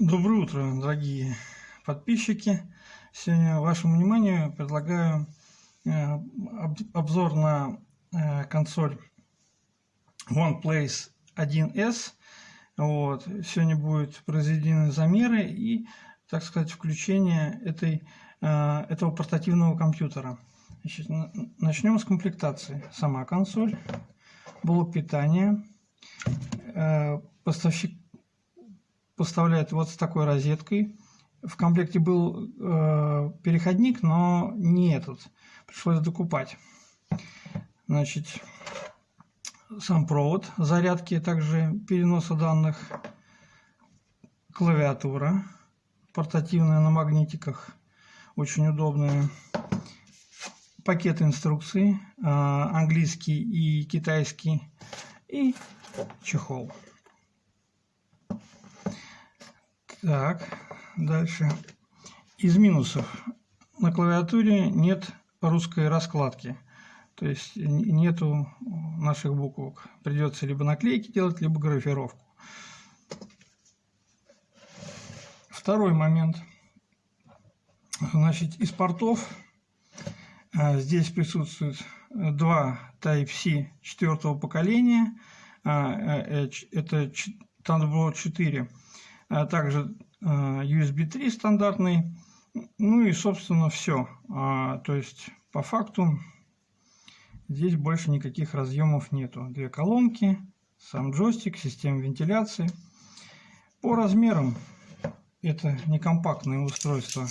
Доброе утро, дорогие подписчики. Сегодня вашему вниманию предлагаю э, обзор на э, консоль OnePlace 1S. Вот. Сегодня будут произведены замеры и, так сказать, включение этой, э, этого портативного компьютера. Значит, начнем с комплектации. Сама консоль, блок питания, поставщик поставляет вот с такой розеткой. В комплекте был э, переходник, но не этот. Пришлось докупать. Значит, сам провод зарядки, также переноса данных, клавиатура портативная на магнитиках, очень удобная. Пакет инструкций, э, английский и китайский, и чехол. Так, дальше. Из минусов. На клавиатуре нет русской раскладки. То есть нету наших буквок. Придется либо наклейки делать, либо графировку. Второй момент. Значит, из портов а, здесь присутствует два Type-C четвертого поколения. А, э, э, это Thunderbolt 4 а также а, USB 3 стандартный, ну и, собственно, все. А, то есть, по факту, здесь больше никаких разъемов нету. Две колонки, сам джойстик, система вентиляции. По размерам это некомпактное устройство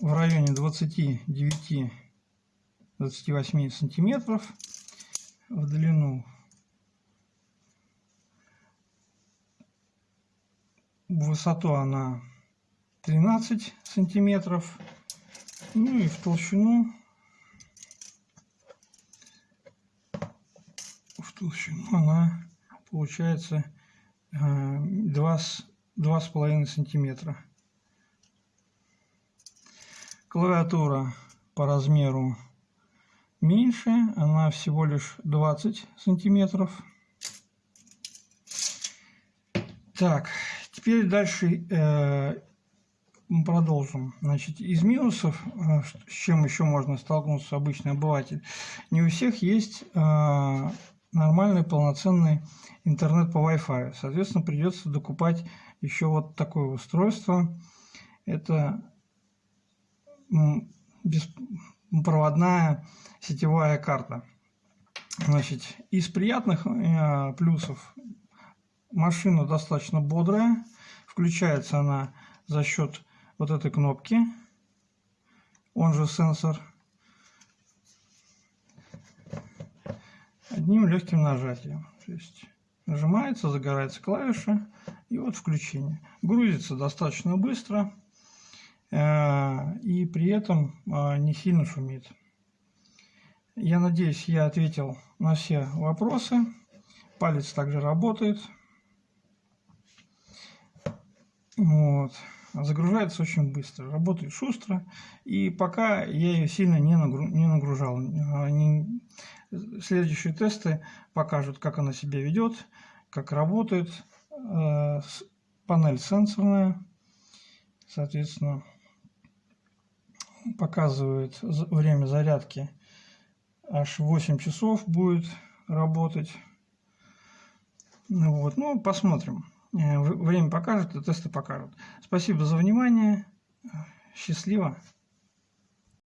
в районе 29-28 сантиметров в длину в высоту она 13 сантиметров. Ну и в толщину. В толщину она получается э, два два с половиной сантиметра. Клавиатура по размеру меньше она всего лишь 20 сантиметров. Так Теперь дальше э, мы продолжим. Значит, из минусов, э, с чем еще можно столкнуться обычный обыватель, не у всех есть э, нормальный полноценный интернет по Wi-Fi. Соответственно, придется докупать еще вот такое устройство. Это беспроводная сетевая карта. Значит, из приятных э, плюсов машина достаточно бодрая. Включается она за счет вот этой кнопки, он же сенсор. Одним легким нажатием. То есть нажимается, загорается клавиша и вот включение. Грузится достаточно быстро э, и при этом э, не сильно шумит. Я надеюсь, я ответил на все вопросы. Палец также работает. Вот. Загружается очень быстро, работает шустро. И пока я ее сильно не, нагру... не нагружал. Они... Следующие тесты покажут, как она себя ведет, как работает. Э, панель сенсорная. Соответственно, показывает время зарядки. Аж 8 часов будет работать. Вот. Ну, посмотрим. Э, время покажет, и тесты покажут. Спасибо за внимание. Счастливо.